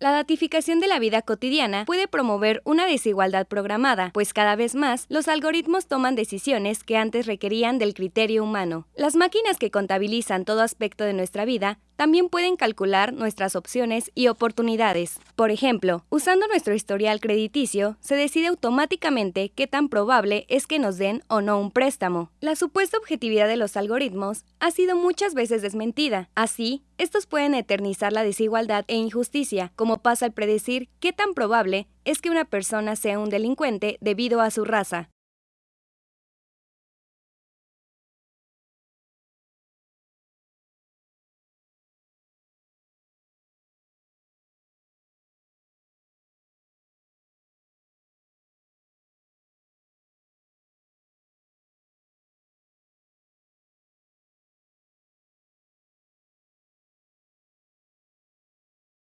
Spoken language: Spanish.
La datificación de la vida cotidiana puede promover una desigualdad programada, pues cada vez más los algoritmos toman decisiones que antes requerían del criterio humano. Las máquinas que contabilizan todo aspecto de nuestra vida también pueden calcular nuestras opciones y oportunidades. Por ejemplo, usando nuestro historial crediticio, se decide automáticamente qué tan probable es que nos den o no un préstamo. La supuesta objetividad de los algoritmos ha sido muchas veces desmentida. Así, estos pueden eternizar la desigualdad e injusticia, como pasa al predecir qué tan probable es que una persona sea un delincuente debido a su raza.